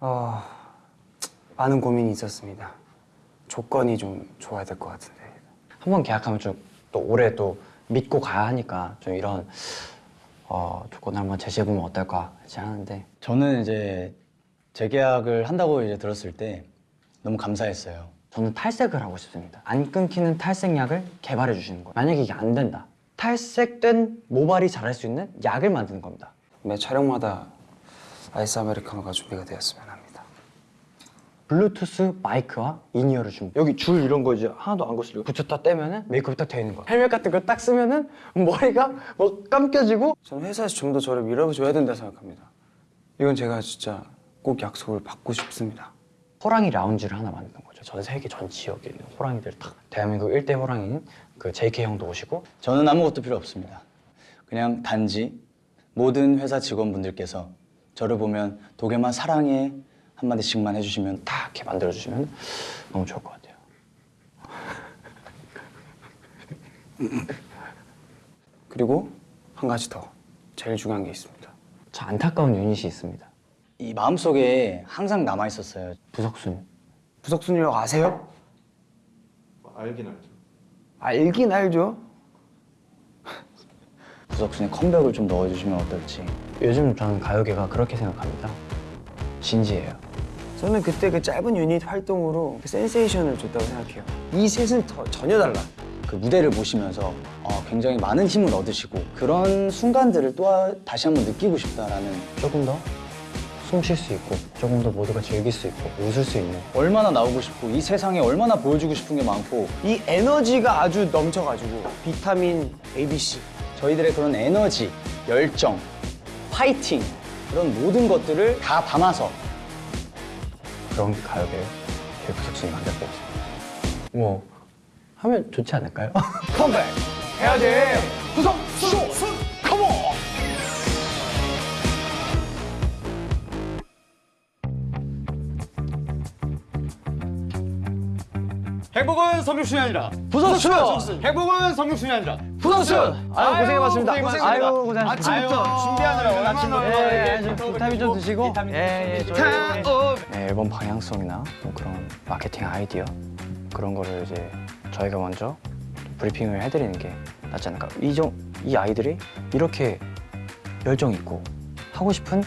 어, 많은 고민이 있었습니다. 조건이 좀 좋아야 될 것 같은데. 한 번 계약하면 좀 또 오래 또 믿고 가야 하니까 좀 이런 어, 조건을 한번 제시해보면 어떨까 이제 하는데 저는 이제 재계약을 한다고 이제 들었을 때 너무 감사했어요. 저는 탈색을 하고 싶습니다. 안 끊기는 탈색약을 개발해 주시는 거예요. 만약에 이게 안 된다. 탈색된 모발이 자랄 수 있는 약을 만드는 겁니다. 매 촬영마다 아이스 아메리카노가 준비가 되었으면 합니다. 블루투스 마이크와 in-ear를 줍니다. 여기 줄 이런 거 이제 하나도 안 거슬리고 붙였다 떼면은 메이크업이 딱 되어 있는 거야. 헬멧 같은 거 딱 쓰면은 머리가 뭐 감겨지고 저는 회사에서 좀 더 저를 밀어줘야 된다 생각합니다. 이건 제가 진짜 꼭 약속을 받고 싶습니다. 호랑이 라운지를 하나 만드는 거죠. 전 세계 전 지역에 있는 호랑이들 다 대한민국 일대 호랑이인 그 JK 형도 오시고 저는 아무것도 필요 없습니다. 그냥 단지 모든 회사 직원분들께서 저를 보면 도겸아 사랑해 한마디씩만 해주시면 다 이렇게 만들어 주시면 너무 좋을 것 같아요. 그리고 한 가지 더 제일 중요한 게 있습니다. 저 안타까운 유닛이 있습니다. 이 마음속에 항상 남아 있었어요. 부석순. 부석순이라고 아세요? 알긴 알죠. 알긴 알죠. 부석순의 컴백을 좀 넣어주시면 어떨지. 요즘 저는 가요계가 그렇게 생각합니다. 진지해요. 저는 그때 그 짧은 유닛 활동으로 그 센세이션을 줬다고 생각해요. 이 셋은 더, 전혀 달라. 그 무대를 보시면서 어, 굉장히 많은 힘을 얻으시고 그런 순간들을 또 하- 다시 한번 느끼고 싶다라는 조금 더 숨 쉴 수 있고 조금 더 모두가 즐길 수 있고 웃을 수 있는 얼마나 나오고 싶고 이 세상에 얼마나 보여주고 싶은 게 많고 이 에너지가 아주 넘쳐가지고 비타민 ABC 저희들의 그런 에너지, 열정, 파이팅 그런 모든 것들을 다 담아서 그런 가요계 부석순이 만들고 있습니다. 뭐 하면 좋지 않을까요? 컴백! 해야지! 부석순 컴온! 행복은 성육순이 아니라 부석순 행복은 성육순이 아니라 부석순 아유 고생해 봤습니다. 아유 고생하셨습니다. 아침부터 준비하느라 아침부터 예, 예, 비타민 좀 드시고. 예, 예, 네, 앨범 방향성이나 뭐 그런 마케팅 아이디어 그런 거를 이제 저희가 먼저 브리핑을 해드리는 게 낫지 않을까. 이, 정, 이 아이들이 이렇게 열정 있고 하고 싶은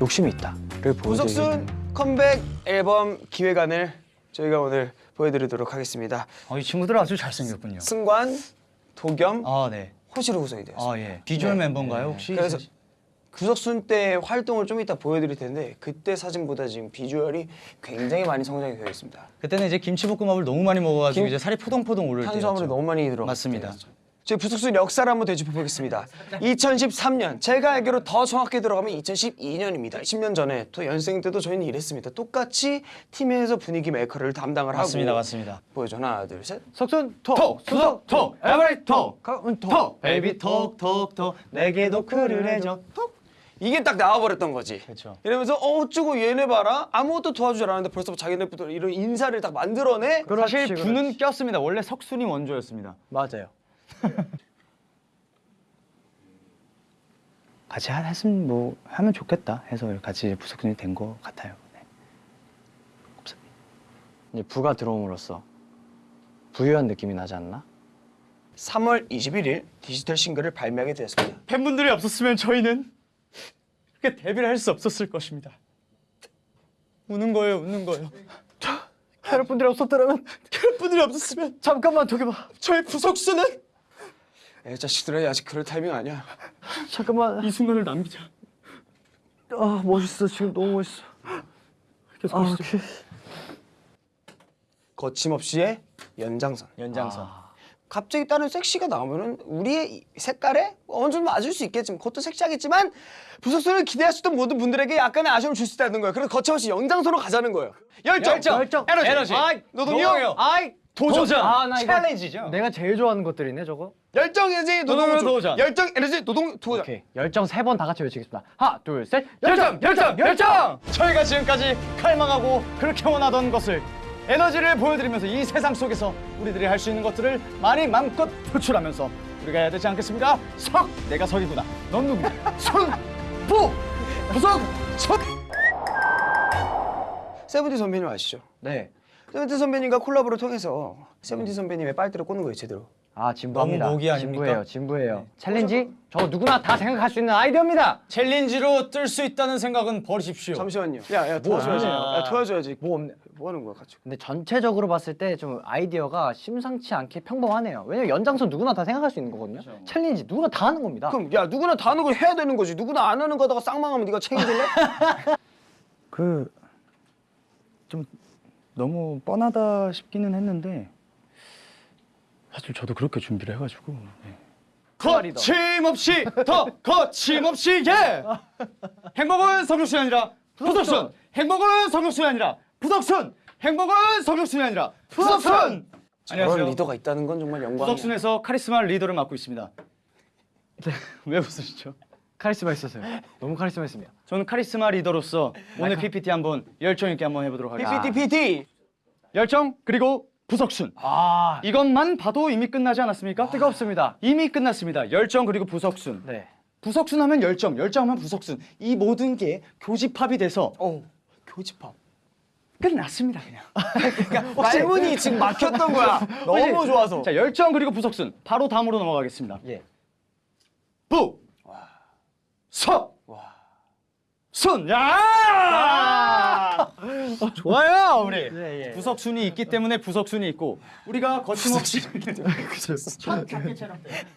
욕심이 있다를 보여드리는 컴백 앨범 기획안을 저희가 오늘 보여드리도록 하겠습니다. 어, 이 친구들 아주 잘생겼군요. 승관, 도겸, 아 네. 호시로 구성이 되었습니다 아 예. 비주얼 네. 멤버인가요 혹시? 그래서 구석순 때 활동을 좀 이따 보여드릴 텐데 그때 사진보다 지금 비주얼이 굉장히 많이 성장이 되어 있습니다. 그때는 이제 김치볶음밥을 너무 많이 먹어가지고 김- 이제 살이 포동포동 오를 탄수화물이 때였죠. 너무 많이 들어. 맞습니다. 저희 부석순 역사를 한번 되짚어 보겠습니다. 2013년 제가 알기로 더 정확히 들어가면 2012년입니다. 10년 전에 또 연생 때도 저희는 이랬습니다. 똑같이 팀에서 분위기 메이커를 담당을 맞습니다, 하고 맞습니다. 보여줘 하나 둘 셋. 석순 톡, 수석, 톡, 에브리 톡, 톡, 톡, 베이비 톡, 톡, 톡, 내게도 그를 해줘, 톡. 이게 딱 나와버렸던 거지. 그렇죠. 이러면서 어 어쩌고 얘네 봐라 아무것도 도와주지 않았는데 벌써 자기네부터 이런 인사를 딱 만들어내. 사실 부는 꼈습니다. 원래 석순이 원조였습니다. 맞아요. 같이 하- 했으면 뭐 하면 좋겠다 해서 같이 부석순이 된 것 같아요. 네. 이제 부가 들어옴으로써 부유한 느낌이 나지 않나? 3월 21일 디지털 싱글을 발매하게 되었습니다. 팬분들이 없었으면 저희는 이렇게 데뷔를 할 수 없었을 것입니다. 우는 거예요, 우는 거예요. 캐럿분들이 없었더라면 팬분들이 없었으면 잠깐만 도겸아 저희 부석순은 애 자식들아 아직 그럴 타이밍 아니야 잠깐만. 이 순간을 남기자. 아 멋있어 지금 너무 멋있어. 계속 아. 오케이. 거침없이의 연장선 연장선. 갑자기 다른 섹시가 나오면은 우리의 이 색깔에 어느 정도 맞을 수 있겠지만 그것도 섹시하겠지만 부석순을 기대하셨던 모든 분들에게 약간의 아쉬움을 줄 수 있다는 거예요 그래서 거침없이 연장선으로 가자는 거예요 열정, 열정, 에너지, 에너지, 아이, 노동요 아이 도전, 아, 나 이거- 챌린지죠. 내가 제일 좋아하는 것들이네 저거. 열정, 에너지, 노동, 도전. 열정, 에너지, 노동, 도전 오케이. 열정 세 번 다 같이 외치겠습니다. 하나, 둘, 셋. 열정, 열정, 열정! 저희가 지금까지 칼망하고 그렇게 원하던 것을 에너지를 보여드리면서 이 세상 속에서 우리들이 할 수 있는 것들을 많이 마음껏 표출하면서 우리가 해야 되지 않겠습니까? 석! 내가 석이구나. 넌 누구냐? 손! 부! 부석! 석! 세븐틴 선배님 아시죠? 네. 세븐틴 선배님과 콜라보를 통해서 세븐틴 선배님의 빨대를 꽂는 거예요 제대로. 아 진부합니다. 너무 모기 아닙니까? 진부해요. 진부해요. challenge 저 누구나 다 생각할 수 있는 아이디어입니다. challenge로 뜰 수 있다는 생각은 버리십시오. 잠시만요. 야 야 도와줘야지. 야 도와줘야지. 뭐 없네. 뭐 하는 거야 같이? 근데 전체적으로 봤을 때 좀 아이디어가 심상치 않게 평범하네요. 왜냐면 연장선 누구나 다 생각할 수 있는 거거든요. challenge 누구나 다 하는 겁니다. 그럼 야 누구나 다 하는 걸 해야 되는 거지. 누구나 안 하는 거다가 쌍망하면 네가 책임질래? 그 좀 너무 뻔하다 싶기는 했는데 사실 저도 그렇게 준비를 해가지고 네. 거침없이 더 거침없이 예. 행복은 성육순이 아니라 부석순. 행복은 성육순이 아니라 부석순. 행복은 성육순이 아니라 부석순. 저런 안녕하세요. 리더가 있다는 건 정말 영광이야. 부석순에서 카리스마 리더를 맡고 있습니다. 왜 웃으시죠? 카리스마 있었어요. 너무 카리스마 있습니다. 저는 카리스마 리더로서 오늘 PPT 한번 열정 있게 한번 해보도록 하겠습니다. PPT PT. 열정 그리고 부석순. 아 이것만 봐도 이미 끝나지 않았습니까? 뜨겁습니다. 이미 끝났습니다. 열정 그리고 부석순. 네. 부석순 하면 열정, 열정 하면 부석순. 이 모든 게 교집합이 돼서 어 교집합. 끝났습니다 그냥. 말문이 지금 막혔던 거야. 너무 좋아서. 자 열정 그리고 부석순 바로 다음으로 넘어가겠습니다. 예. 부, 석, 순. 야! 좋아요 우리. 예, 예. 부석 순이 있기 때문에 부석 순이 있고 우리가 거침없이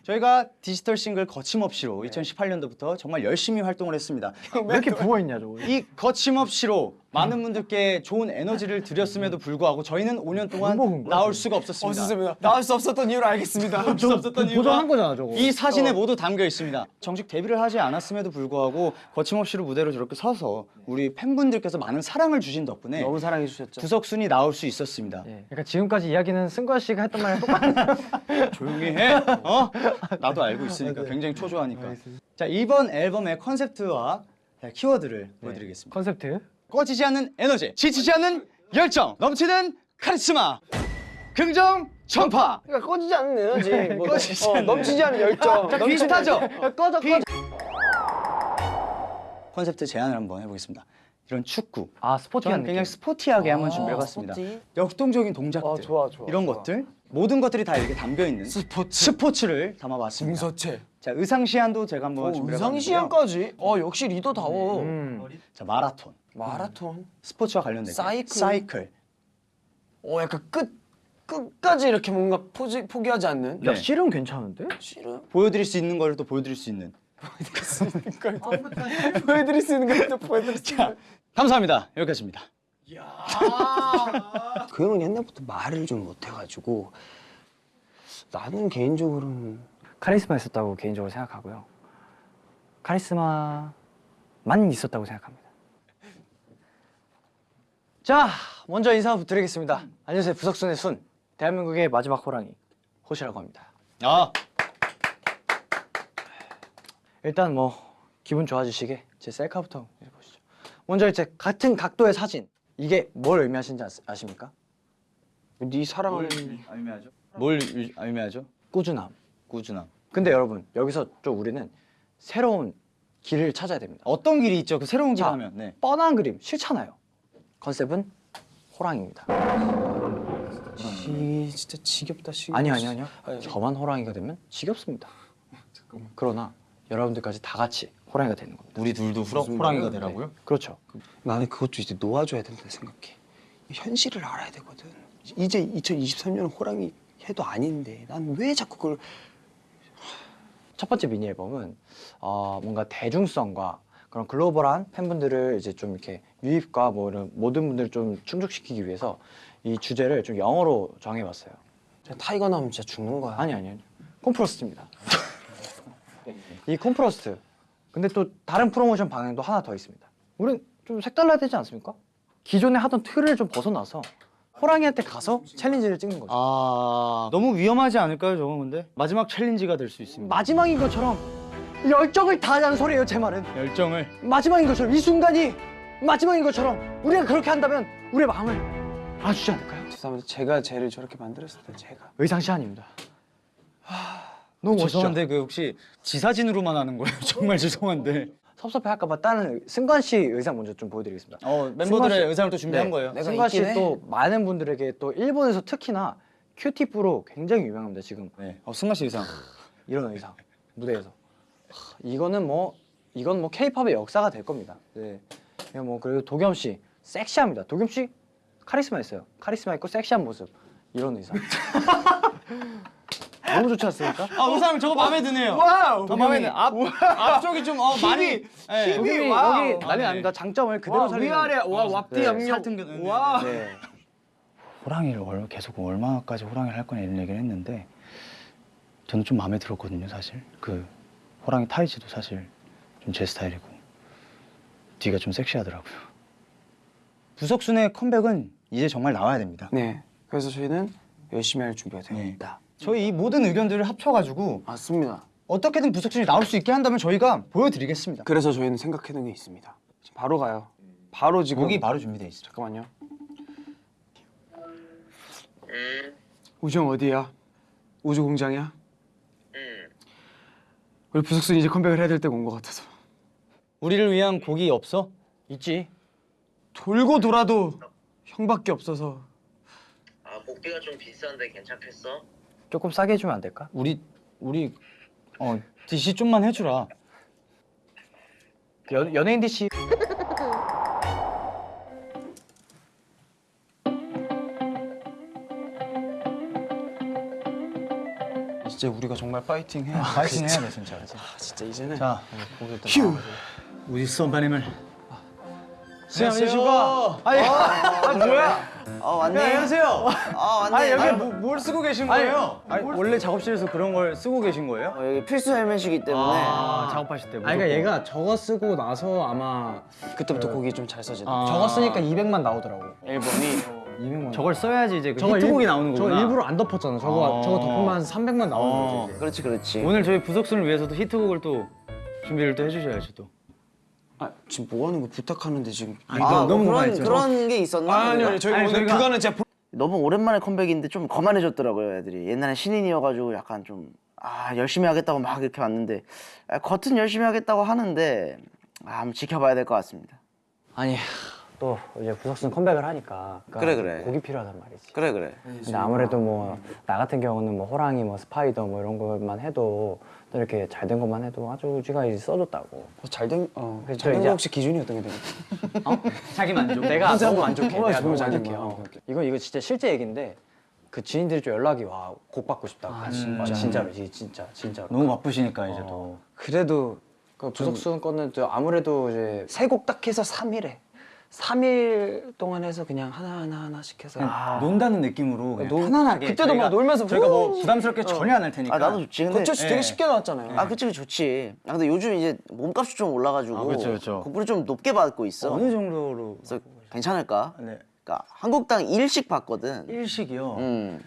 저희가 디지털 싱글 거침없이로 2018년도부터 정말 열심히 활동을 했습니다. 왜 이렇게 부어 있냐 저거. 이 거침없이로 많은 분들께 좋은 에너지를 드렸음에도 불구하고 저희는 5년 동안 나올 수가 없었습니다. 없었습니다. 나올 수 없었던 이유를 알겠습니다. 나올 수 없었던 이유가 보정한 거잖아 저거. 이 사진에 모두 담겨 있습니다. 정식 데뷔를 하지 않았음에도 불구하고 거침없이로 무대로 저렇게 서서 우리 팬분들께서 많은 사랑을 주신 덕분에 너무 사랑해 주셨죠. 구석순이 나올 수 있었습니다. 예. 그러니까 지금까지 이야기는 승관 씨가 했던 말이랑 똑같네. 조용히 해. 어? 나도 알고 있으니까 굉장히 초조하니까. 자 이번 앨범의 컨셉트와 키워드를 보여드리겠습니다. 컨셉트. 꺼지지 않는 에너지, 지치지 않는 열정, 넘치는 카리스마, 긍정 전파. 그러니까 꺼지지 않는 에너지. 뭐, 꺼지지 어, 않는 넘치지 않는 열정. 자, 비슷하죠? 꺼져 꺼져. 컨셉트 제안을 한번 해보겠습니다. 이런 축구. 아 스포티한 저는 느낌. 그냥 스포티하게 한번 아, 준비해봤습니다. 스포티? 역동적인 동작들, 아, 좋아, 좋아, 이런 좋아. 것들 모든 것들이 다 이렇게 담겨 있는 스포츠. 스포츠를 담아봤습니다. 공서체. 자 의상 시안도 제가 한번 오, 준비해 봤는데요. 의상 시안까지. 어 역시 리더다워. 음. 자 마라톤, 마라톤. 스포츠와 관련된 사이클. 사이클. 어 약간 끝 끝까지 이렇게 뭔가 포지, 포기하지 않는. 네. 야 실은 괜찮은데? 싫어. 보여드릴 수 있는 걸 또 보여드릴 수 있는. 보여드릴 수 있는 것도 보여드릴 수 있는. 감사합니다. 여기까지입니다. 그 형은 옛날부터 말을 좀 못해가지고 나는 개인적으로는 카리스마 있었다고 개인적으로 생각하고요. 카리스마만 있었다고 생각합니다. 자, 먼저 인사 드리겠습니다. 안녕하세요, 부석순의 순, 대한민국의 마지막 호랑이 호시라고 합니다. 아 일단 뭐 기분 좋아지시게 제 셀카부터 해보시죠. 먼저 이제 같은 각도의 사진 이게 뭘 의미하시는지 아십니까? 네 사랑을 의미하죠? 뭘 유- 의미하죠? 꾸준함. 꾸준함. 근데 여러분 여기서 좀 우리는 새로운 길을 찾아야 됩니다. 어떤 길이 있죠? 그 새로운 길 자, 하면. 네. 뻔한 그림 싫잖아요. 컨셉은 호랑이입니다. 지, 진짜 지겹다 지겹. 아니 아니 아니요. 아니. 저만 호랑이가 되면 지겹습니다. 그러나 여러분들까지 다 같이 호랑이가 되는 겁니다. 우리 둘도 후라, 호랑이가? 되라고요? 그렇죠. 나는 그것도 이제 놓아줘야 된다 생각해. 현실을 알아야 되거든. 이제 2023년 호랑이 해도 아닌데 난 왜 자꾸 그걸 첫 번째 미니 앨범은 어, 뭔가 대중성과 그런 글로벌한 팬분들을 이제 좀 이렇게 유입과 뭐 이런 모든 분들을 좀 충족시키기 위해서 이 주제를 좀 영어로 정해봤어요. tiger 나오면 진짜 죽는 거야. 아니 아니 아니. 콘푸로스트입니다. 이 콘푸로스트. 근데 또 다른 프로모션 방향도 하나 더 있습니다. 우린 좀 색달라야 되지 않습니까? 기존에 하던 틀을 좀 벗어나서 호랑이한테 가서 챌린지를 찍는 거죠. 아 너무 위험하지 않을까요, 저건 근데? 마지막 챌린지가 될 수 있습니다. 마지막인 것처럼 열정을 다하자는 소리예요, 제 말은. 열정을 마지막인 것처럼 이 순간이 마지막인 것처럼 우리가 그렇게 한다면 우리의 마음을 알아주지 않을까요? 죄송합니다. 제가 쟤를 저렇게 만들었을 때 제가 의상시안입니다. 너무 멋있죠? 죄송한데 그 혹시 지사진으로만 하는 거예요? 정말 죄송한데. 섭섭해할까 봐 다른 승관 씨 의상 먼저 좀 보여드리겠습니다. 어 멤버들의 씨- 의상을 또 준비한 네. 거예요. 승관. 씨 또 많은 분들에게 또 일본에서 특히나 큐티프로 굉장히 유명합니다. 지금 네. 어 승관 씨 의상. 이런 의상 무대에서 하, 이거는 뭐 이건 뭐 케이팝의 역사가 될 겁니다. 네. 그냥 뭐 그리고 도겸 씨 섹시합니다. 도겸 씨 카리스마 있어요. 카리스마 있고 섹시한 모습 이런 의상. 너무 좋지 않습니까? 아 의상 저거 마음에 드네요. 와우. 아, 마음에 드네. 앞 앞쪽이 좀 어, 많이 예. 힘이 도겸이 와우. 여기 난리 아, 납니다. 장점을 그대로 와, 살리는. 위아래 와 왁디 네, 양념. 살등근, 와. 네. 호랑이를 얼- 계속 얼마까지 호랑이를 할 거냐 이런 얘기를 했는데 저는 좀 마음에 들었거든요 사실 그 호랑이 타이즈도 사실 좀 제 스타일이고 뒤가 좀 섹시하더라고요 부석순의 컴백은 이제 정말 나와야 됩니다 네. 그래서 저희는 열심히 할 준비가 되어 네. 있다. 저희 이 모든 의견들을 합쳐가지고 맞습니다. 어떻게든 부석순이 나올 수 있게 한다면 저희가 보여드리겠습니다. 그래서 저희는 생각해둔 게 있습니다. 지금 바로 가요. 바로 지금. 곡이 바로 준비돼 있어. 잠깐만요. 우정 어디야? 우주 공장이야? 우리 부석순 이제 컴백을 해야 될 때가 온 것 같아서 우리를 위한 곡이 없어? 있지. 돌고 돌아도 형밖에 없어서 아 복비가 좀 비싼데 괜찮겠어? 조금 싸게 해주면 안 될까? 우리 우리 어 DC 좀만 해주라. 그 연, 연예인 DC 진짜 우리가 정말 파이팅 해야 파이팅 해야 돼 진짜. 아, 진짜 이제는 자 휴 우리 선배님을. 안녕하십니까 아니 아 뭐야 아 왔네. 안녕하세요. 아 왔네. 아니 여기 아, 뭐, 뭘 쓰고 계신 아니, 거예요? 아니, 원래 작업실에서 그런 걸 쓰고 계신 거예요? 어, 여기 필수 헬멧이기 때문에 아, 작업하실 때. 아니 그러니까 얘가 저거 쓰고 나서 아마 그때부터 곡이 좀 잘 써지다 저거 쓰니까 200만 나오더라고. 앨범이 200만. 저걸 써야지 이제 그 히트곡이 일- 나오는 거구나. 일부러 안 덮었잖아. 저거 어. 저거 덮으면 한 300만 나오는 어. 거지. 이제. 그렇지 그렇지. 오늘 저희 부석순을 위해서도 히트곡을 또 준비를 또 해주셔야죠 또. 아 지금 뭐 하는 거 부탁하는데 지금 아, 너무 그런 많이 그런 게 있었나? 아니 우리가? 아니 저희 아니, 오늘 저희가- 그거는 제가 보- 너무 오랜만에 컴백인데 좀 거만해졌더라고요 애들이. 옛날에 신인이어가지고 약간 좀 아 열심히 하겠다고 막 이렇게 왔는데 아, 겉은 열심히 하겠다고 하는데 아, 한번 지켜봐야 될 것 같습니다. 아니 또 이제 부석순 컴백을 하니까 그러니까 그래, 그래. 곡이 필요하단 말이지. 그래 그래. 근데 아무래도 뭐 나 같은 경우는 뭐 호랑이 뭐 스파이더 뭐 이런 것만 해도 또 이렇게 잘 된 것만 해도 아주 우지가 이제 써줬다고. 잘된 어 그래서 잘된 이제- 거 혹시 기준이 어떤 게 되나요? 자기 만족. 내가 너무 만족해. 어, 내가 너무 잘 만족해. 어. 오케이. 이거 이거 진짜 실제 얘기인데 그 지인들이 좀 연락이 와 곡 받고 싶다고. 아, 진짜. 진짜로 이 진짜 진짜로. 너무 바쁘시니까 이제 또 그래도 그 부석순 거는 또 아무래도 이제 세 곡 딱 해서 3일에 3일 동안 해서 그냥 하나 하나 하나씩 해서 그냥 논다는 느낌으로 그냥 노- 편안하게 그때도 막 저희가- 놀면서 저희가 뭐 후- 부담스럽게 전혀 안 할 테니까 아 나도 좋지. 근데 거쳐 씨 되게 쉽게 나왔잖아요. 아 그치 그 좋지. 아 근데 요즘 이제 몸값이 좀 올라가지고 아, 그쵸, 그쵸. 곡비를 좀 높게 받고 있어. 어느 정도로 그래서 괜찮을까? 네. 그러니까 한국당 일씩 받거든. 일식이요 음.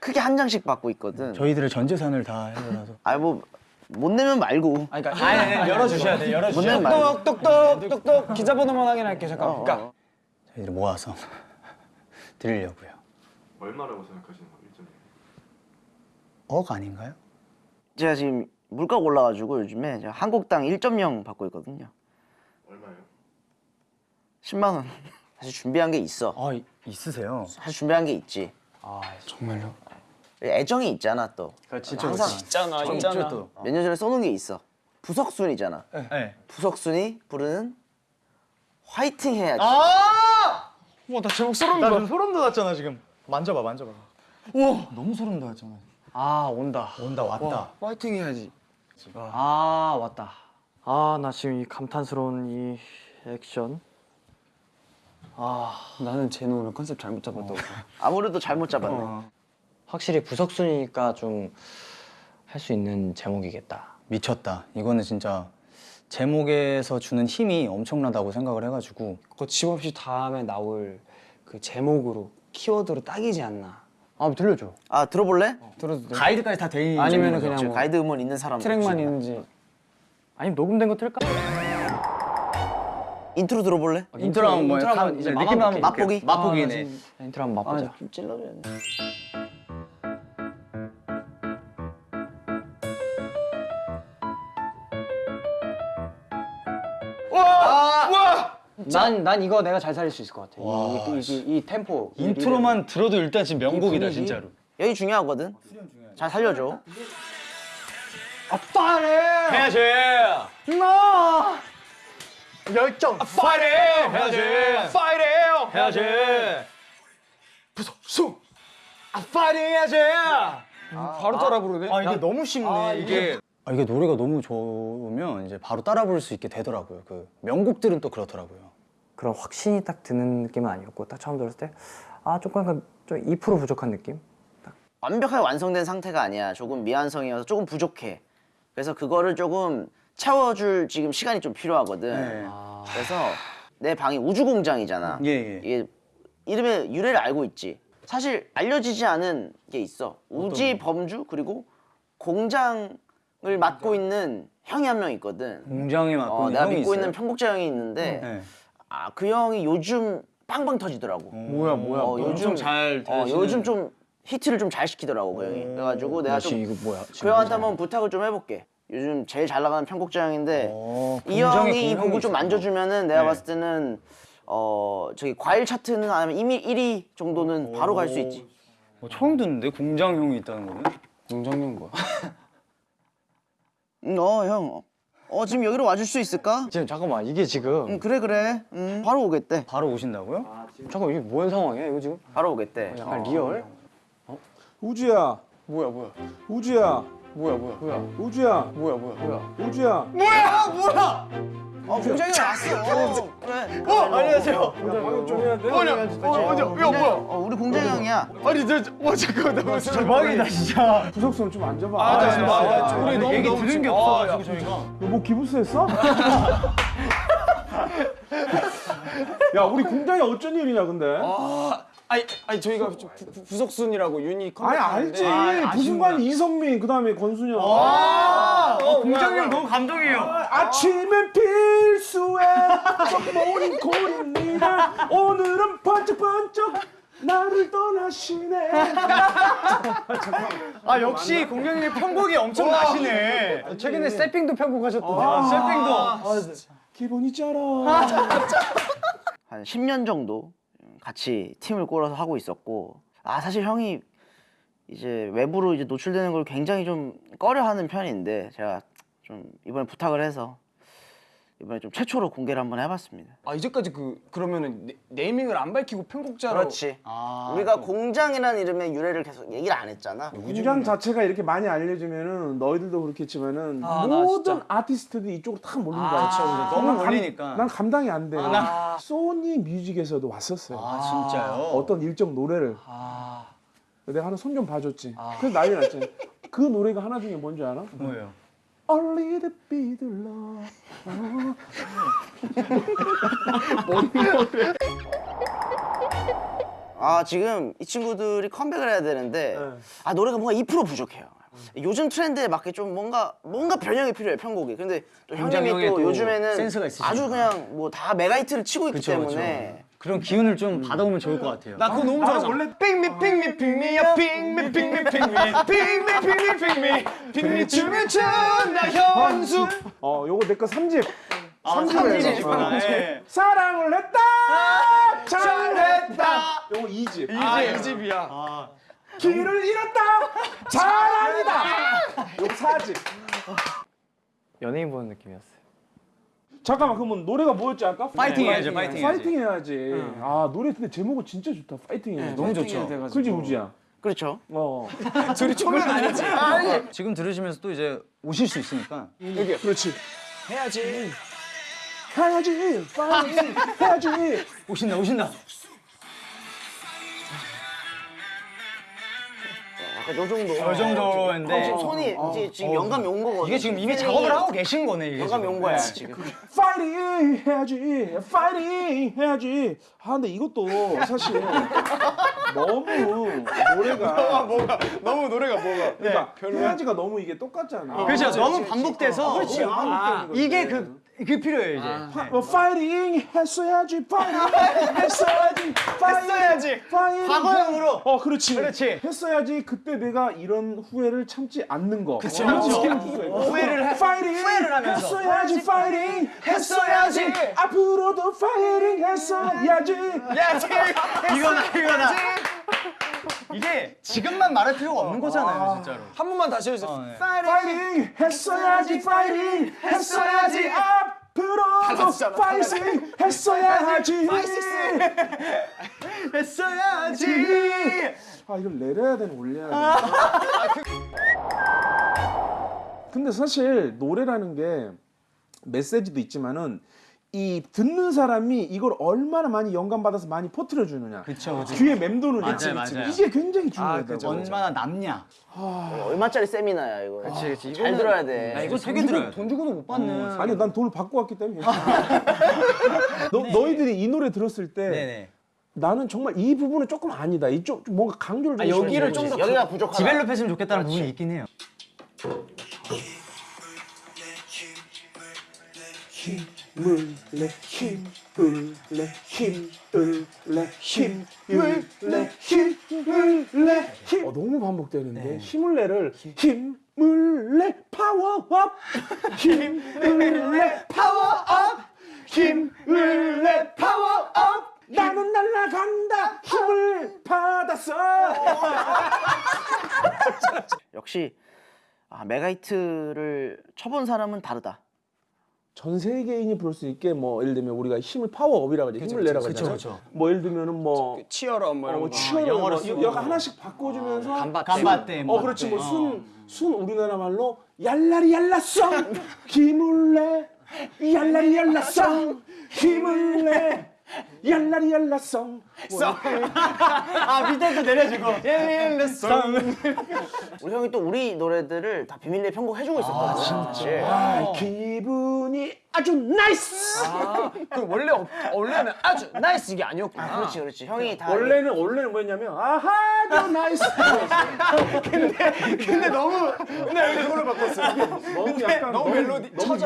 크게 한 장씩 받고 있거든. 저희들의 전 재산을 다 해서 아니 뭐 못 내면 말고. 아니 그러니까 아니, 아니, 열어 주셔야 돼못 열어 주셔야 내면 말고. 똑똑똑 똑똑 기자번호만 확인할게요 잠깐. 어, 그러니까 어. 저희들이 모아서 드리려고요 얼마라고 생각하시는 거예요? 일정이? 억 아닌가요? 제가 지금 물가가 올라가지고 요즘에 한국당 1.0 받고 있거든요. 얼마예요? 10만 원. 사실 준비한 게 있어. 아 이- 있으세요 사실 준비한 게 있지. 아 정말요? 애정이 있잖아 또. 그렇지 항상 있잖아 좀 있잖아. 있죠, 또. 몇년 전에 써놓은 게 있어. 부석순이잖아. 네. 부석순이 부르는 화이팅 해야지. 아! 와나 제목 소름 나 돋아. 지금 소름 돋았잖아 지금. 만져봐 만져봐. 너무 소름 돋았잖아 아 온다 온다 왔다 파이팅 해야지. 아 왔다 아 나 지금 이 감탄스러운 이 액션 아 나는 쟤는 오늘 컨셉 잘못 잡았다고. 아무래도 잘못 잡았네. 확실히 부석순이니까 좀 할 수 있는 제목이겠다 미쳤다 이거는 진짜 제목에서 주는 힘이 엄청나다고 생각을 해가지고 거침없이 다음에 나올 그 제목으로 키워드로 딱이지 않나. 아 들려줘 아 들어볼래? 들어도 돼? 가이드까지 다 돼 있는 아니면은 정도죠. 그냥 뭐 가이드 음원 있는 사람 트랙만 있는지. 아니면 녹음된 거 틀까? 인트로 들어볼래? 인트로 한번 뭐 인트로 한번 가- 이제 느낌 맛보기. 한번 맛보기? 맛보기네 아, 나 인트로 한번 맛보자 좀 찔러줘야 돼. 난, 난 이거 내가 잘 살릴 수 있을 것 같아. 이, 이, 이, 이 템포. 이 intro만 들어도 일단 지금 명곡이다? 진짜로. 여기 중요하거든. 잘 살려줘. 해야지. 나 열정 파이팅 해야지. 파이팅 해야지. 부속수 아, 파이팅 해야지. 바로 따라 부르네 아 이게 너무 쉽네 이게. 아, 이게 노래가 너무 좋으면 이제 바로 따라 부를 수 있게 되더라고요. 그 명곡들은 또 그렇더라고요. 그런 확신이 딱 드는 느낌은 아니었고, 딱 처음 들었을 때, 아, 조금 약간 좀2% 부족한 느낌? 완벽하게 완성된 상태가 아니야. 조금 미완성이어서 조금 부족해. 그래서 그거를 조금 채워줄 지금 시간이 좀 필요하거든. 네. 그래서 내 방이 우주 공장이잖아. 예, 예. 이게 이름의 유래를 알고 있지. 사실 알려지지 않은 게 있어. 우지 범주 그리고 공장을 맡고 있는 형이 한 명 있거든. 공장에 맡고 어, 있는 내가 형이 믿고 있어요? 있는 편곡자 형이 있는데 네. 아 그 형이 요즘 빵빵 터지더라고. 뭐야 뭐야 어, 요즘 잘 어, 되시는- 요즘 좀 히트를 좀 잘 시키더라고 그 형이. 그래가지고 내가 좀 이거 뭐야? 그 형한테 한번 부탁을 좀 해볼게. 요즘 제일 잘 나가는 편곡자 형인데 어, 이 형이 이 곡을 좀. 만져주면은 내가 네. 봤을 때는 어 저기 과일 차트는 아니면 이미 1위 정도는 바로 갈 수 있지. 어, 처음 듣는데 공장 형이 있다는 거는? 공정용 뭐야 음, 어 형. 어 지금 여기로 와줄 수 있을까? 지금 잠깐만, 이게 지금. 응 그래 그래. 음, 바로 오겠대. 바로 오신다고요? 잠깐, 이게 뭔 상황이야, 이거 지금? 바로 오겠대. 약간 리얼? 우주야 뭐야 뭐야 우주야 뭐야 뭐야 뭐야 우주야 뭐야 뭐야 뭐야 우주야 어 공장이 왔어. 어, 그래. 어 안녕하세요 방역 좀 해야 돼어야 뭐야 어 우리 공장 형이야. 아니 저 와 잠깐만 나 무슨 대박이다 진짜. 부석선 좀 앉아봐 아, 아, 너 아, 아, 우리 너무 얘기 너무 들은 게 지금- 아, 야. 저희가. 뭐 기부스했어? 야 우리 공장에 어쩐 일이냐 근데 아, 아니 아니 저희가 좀 부- 부- 부석순이라고 유니 아니 알지. 컴퓨터인데 부순관 이성민 그 다음에 권순영. 아, 어, 공장님 너무 감동이에요. 아 침엔 필수의 모닝 콜입니다 오늘은 번쩍번쩍 나를 떠나시네. 아 역시 공장님 편곡이 엄청 나시네. 최근에 세핑도 편곡하셨던데. 아, 세핑도. 기분 있잖아 한 10년 정도 같이 팀을 꾸려서 하고 있었고 아 사실 형이 이제 외부로 이제 노출되는 걸 굉장히 좀 꺼려하는 편인데 제가 좀 이번에 부탁을 해서 이번에 좀 최초로 공개를 한번 해봤습니다. 아 이제까지 그 그러면은 네, 네이밍을 안 밝히고 편곡자로 그렇지. 우리가 공장이라는 이름의 유래를 계속 얘기를 안 했잖아. 공장 자체가 이렇게 많이 알려지면은 너희들도 그렇겠지만은 아, 나 모든. 아티스트들이 이쪽으로 탁 몰린다. 아, 그쵸. 너무 몰리니까. 난 감당이 안 돼. 나- 소니 뮤직에서도 왔었어요. 아 진짜요? 어떤 일정 노래를 아 내가 하나 손 좀 봐줬지. 그래서 난리 났잖아. 그 노래가 하나 중에 뭔지 알아? 뭐예요? A little bit love. 아 지금 이 친구들이 컴백을 해야 되는데 네. 아 노래가 뭔가 2% 부족해요. 요즘 트렌드에 맞게 좀 뭔가 뭔가 변형이 필요해 편곡이. 근데 또 형님이 또 또 요즘에는. 아주 그냥 뭐 다 메가히트를 치고 있기 때문에 그 런 기운을 좀 받아오면 좋을 것 같아요. 나 그거 너무 좋아서 원래 핑미 핑미 핑미야 핑미 핑미 핑미 핑미 핑미 핑미 핑미 춤을 춘다 현수 어, 요거 내거 3집. 아, 삼집을 삼집이시구나. 해봐. 예. 사랑을 했다. 잘했다. 요거 2집. 아이 집이야 길을 잃었다. 자랑이다. 요거 4집. 연예인 보는 느낌이었어요. 잠깐만 그러면 노래가 뭐였지 아까? 파이팅 해야죠, 파이팅 해야지. 파이팅 해야지. 아 노래 근데 제목은 진짜 좋다. 파이팅 해야지. 너무 좋죠. 그지 우지야. 그렇죠. 어. 둘이 초면 아니지 지금 들으시면서 또 이제 오실 수 있으니까 여기 그렇지. 해야지 해야지. 파이팅 해야지. 오신다 오신다. 요 정도. 요 정도인데 지금 손이 이제 지금 영감이 온 거거든. 이게 지금 이미 작업을 하고 계신 거네 이게. 영감이 지금. 온 거야 지금. 파이팅 해야지. 파이팅 해야지. 아 근데 이것도 사실 너무 노래가 뭐가 너무 노래가 뭐가 그러니까 해야지가 너무 이게 똑같잖아. 그렇죠. 너무 반복돼서 그렇지. 아, 거지. 이게 그, 그 필요해요 이제. 파, 뭐 파이팅 했어야지 파이팅 했어야지 파이팅 했어야지. 파이팅 과거형으로. 어 그렇지. 그렇지. 했어야지 그때 내가 이런 후회를 참지 않는 거. 어, 그렇죠. 후회를 해. 파이팅 후회를 하면서. 했어야지 파이팅 했어야지. 앞으로도 파이팅 했어야지. 야지 이거나 이거나. 이게 지금만 말할 필요가 없는 거잖아요, 진짜로. 한 번만 다시 해주세요. 어, 네. 파이팅 했어야지 파이팅 했어야지. 앞으로도 파이팅 했어야지 했어야지. 아 이걸 내려야 되나 올려야 되나. 근데 사실 노래라는 게 메시지도 있지만은 이 듣는 사람이 이걸 얼마나 많이 영감 받아서 많이 퍼뜨려 주느냐. 귀에 맴도느냐 맞아요, 맞아요. 이게 굉장히 중요하다 그쵸, 얼마나 남냐. 얼마짜리 세미나야 이거. 그렇지 그렇지. 잘 들어야 돼. 이거 되게 들어요. 돈 주고도 못 받는. 아니 난 돈을 받고 왔기 때문에. 너, 너희들이 이 노래 들었을 때 네네. 나는 정말 이 부분은 조금 아니다 이쪽 좀 뭔가 강조를 좀 여기를 시켜줘야지. 좀더 여기가 부족하다. develop 했으면 좋겠다는 부분이 있긴 해요. 힘을 내 힘을 내 힘을 내 힘을 내 힘을 내 힘. 어, 너무 반복되는데? 힘을 내를 힘을 내 파워업 힘을 내 파워업 힘을 내 파워업 나는 날아간다. 힘을 받았어. 역시 아, 메가히트를 쳐본 사람은 다르다. 전 세계인이 부를 수 있게 뭐 예를 들면 우리가 힘을 power up이라고 하지 힘을 내라고 하잖아 뭐 예를 들면은 뭐 치열함 뭐 이런 어, 거. 치열한 영어로 거 쓰고. 여기 하나씩 바꿔주면서 がんばって. 어 그렇지. 뭐순순 우리나라 말로 얄라리 힘을 내 얄라리 힘을 내 얄라리 얄라성 아 밑에도 내려주고. 우리 형이 또 우리 노래들을 다 비밀리에 편곡해주고 있었거든. 진짜. 아, 기분이 아주 nice! 그 원래 없- 원래는 아주 nice 이게 아니었구나. 그렇지 그렇지. 형이 다 원래는 원래는 뭐였냐면 아하 저 nice! 근데 너무 근데 왜 그걸로 바꿨어요? 너무 약간 너무 멜로디 너무,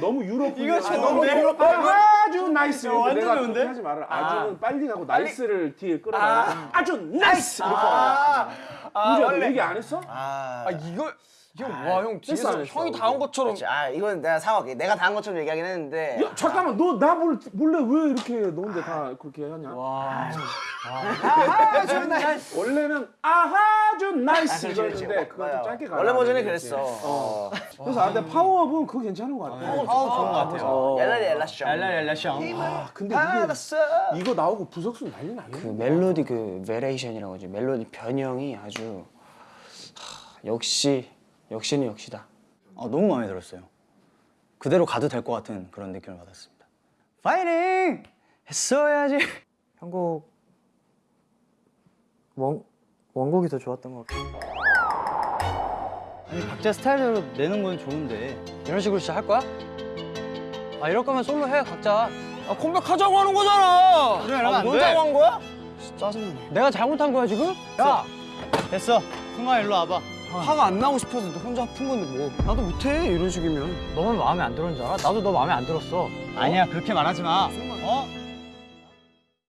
너무 유럽 이거 너무 유럽 아주 nice. 이거 완전 내가 좋은데? 하지 말아 아주는 빨리 가고 nice를 뒤에 끌어놔 아. 주 nice! 이렇게. 아, 너 얘기 안 했어? 아. 이거 형와형 뒤에서 했어. 형이 다 한 것처럼. 아 이건 내가 사과할게. 내가 다 한 것처럼 얘기하긴 했는데. 야 잠깐만 너 나 몰래 왜 이렇게 너인데 다 그렇게 하냐? 아, 저 nice. 원래는 아하주 nice 그렇지, 그렇지. 이거였는데 그거 좀. 짧게 가 원래 버전이 그랬어. 어. 그래서 아 근데 파워업은 그거 괜찮은 것 같아 아우 좋은 것 같아요. 어. 얄라리 얄라쇼. 얄라얄라샹. 아 근데 이게 이거 나오고 부석순 난리 그 나겠네 멜로디 그 variation이라고 하죠. 멜로디 변형이 아주 하, 역시 역시는 역시다. 아, 너무 마음에 들었어요. 그대로 가도 될 것 같은 그런 느낌을 받았습니다. 파이팅! 했어야지. 편곡 원 원곡이 더 좋았던 것 같아요. 아니 각자 스타일대로 내는 건 좋은데 이런 식으로 진짜 할 거야? 아 이럴 거면 솔로 해 각자. 아 컴백하자고 하는 거잖아. 그래 이러면 안 놀자고 돼. 한 거야? 짜증나네. 내가 잘못한 거야 지금? 야 됐어. 승아 일로 와봐. 화가 안 나고 싶어서 너 혼자 푼 건데 뭐 나도 못해 이런 식이면 너만 마음에 안 들었는 줄 알아? 나도 너 마음에 안 들었어. 아니야 그렇게 말하지 마. 승아